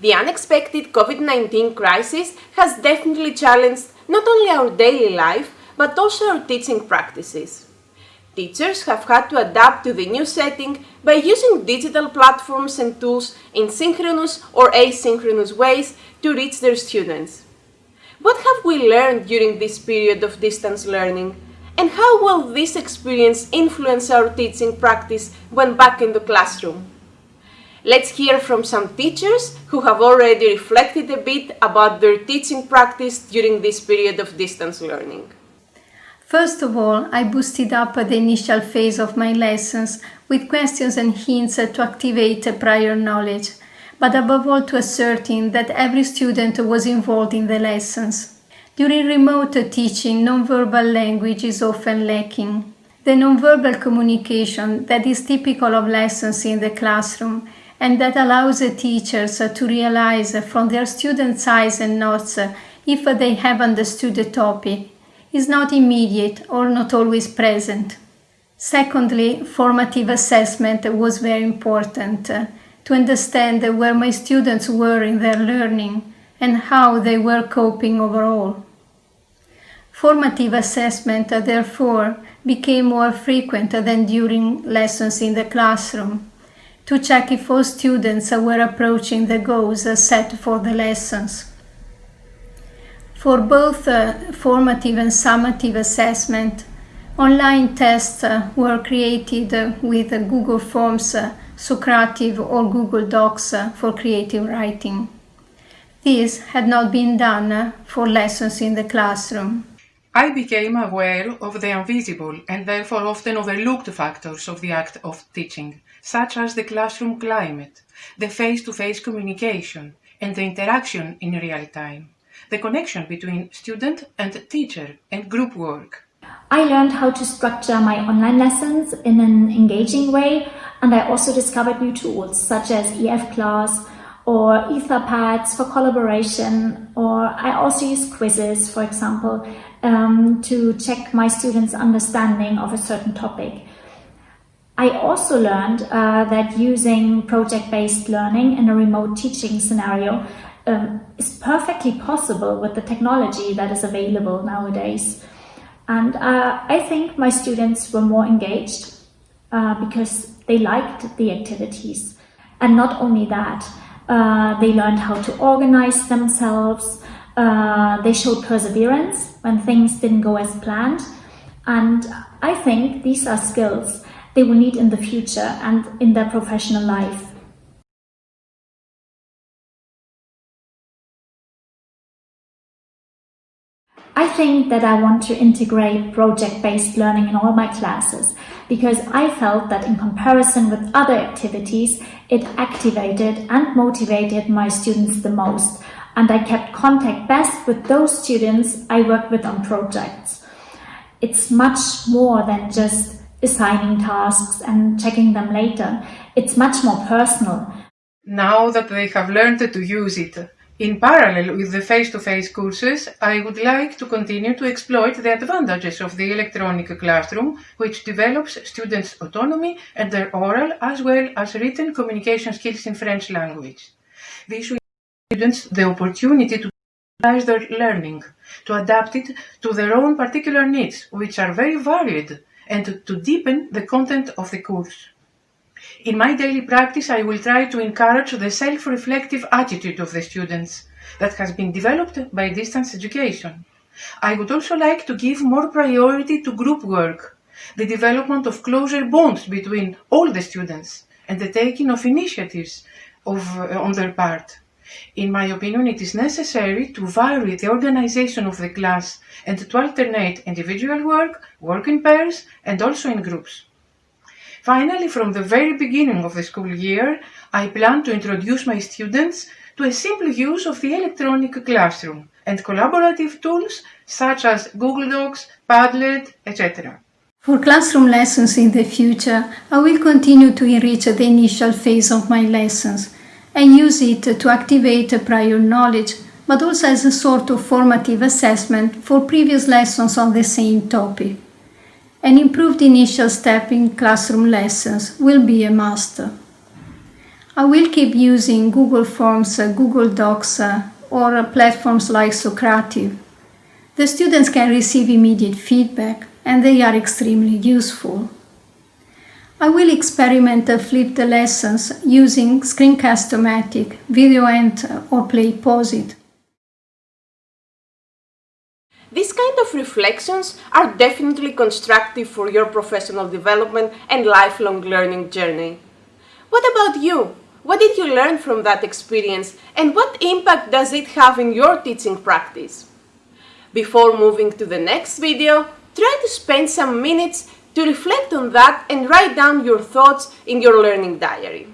The unexpected COVID-19 crisis has definitely challenged not only our daily life, but also our teaching practices. Teachers have had to adapt to the new setting by using digital platforms and tools in synchronous or asynchronous ways to reach their students. What have we learned during this period of distance learning? And how will this experience influence our teaching practice when back in the classroom? Let's hear from some teachers who have already reflected a bit about their teaching practice during this period of distance learning. First of all, I boosted up the initial phase of my lessons with questions and hints to activate prior knowledge, but above all to ascertain that every student was involved in the lessons. During remote teaching, nonverbal language is often lacking. The nonverbal communication that is typical of lessons in the classroom and that allows teachers uh, to realize uh, from their students' eyes and notes uh, if they have understood the topic is not immediate or not always present. Secondly, formative assessment was very important to understand where my students were in their learning and how they were coping overall. Formative assessment, therefore, became more frequent than during lessons in the classroom to check if all students were approaching the goals set for the lessons. For both uh, formative and summative assessment, online tests uh, were created uh, with Google Forms, Socrative or Google Docs for creative writing. This had not been done for lessons in the classroom. I became aware of the invisible and therefore often overlooked factors of the act of teaching, such as the classroom climate, the face-to-face communication, and the interaction in real time, the connection between student and teacher and group work. I learned how to structure my online lessons in an engaging way and I also discovered new tools such as EF Class or Etherpads for collaboration or I also use quizzes, for example, um, to check my students' understanding of a certain topic. I also learned uh, that using project-based learning in a remote teaching scenario um, is perfectly possible with the technology that is available nowadays. And uh, I think my students were more engaged uh, because they liked the activities. And not only that, uh, they learned how to organize themselves, uh, they showed perseverance when things didn't go as planned. And I think these are skills they will need in the future and in their professional life. I think that I want to integrate project-based learning in all my classes because I felt that in comparison with other activities, it activated and motivated my students the most and I kept contact best with those students I worked with on projects. It's much more than just assigning tasks and checking them later. It's much more personal. Now that they have learned to use it, in parallel with the face-to-face -face courses, I would like to continue to exploit the advantages of the electronic classroom, which develops students' autonomy and their oral as well as written communication skills in French language. This will give students the opportunity to personalize their learning, to adapt it to their own particular needs, which are very varied and to, deepen the content of the course. In my daily practice, I will try to encourage the self-reflective attitude of the students that has been developed by distance education. I would also like to give more priority to group work, the development of closer bonds between all the students, and the taking of initiatives of, uh, on their part. In my opinion, it is necessary to vary the organization of the class and to alternate individual work, work in pairs, and also in groups. Finally, from the very beginning of the school year, I plan to introduce my students to a simple use of the electronic classroom and collaborative tools such as Google Docs, Padlet, etc. For classroom lessons in the future, I will continue to enrich the initial phase of my lessons and use it to activate prior knowledge, but also as a sort of formative assessment for previous lessons on the same topic. An improved initial step in classroom lessons will be a must. I will keep using Google Forms, Google Docs, or platforms like Socrative. The students can receive immediate feedback and they are extremely useful. I will experiment uh, flipped lessons using Screencast-O-Matic, VideoEnt or Play PlayPosit. These kind of reflections are definitely constructive for your professional development and lifelong learning journey. What about you? What did you learn from that experience and what impact does it have in your teaching practice? Before moving to the next video, try to spend some minutes to reflect on that and write down your thoughts in your learning diary.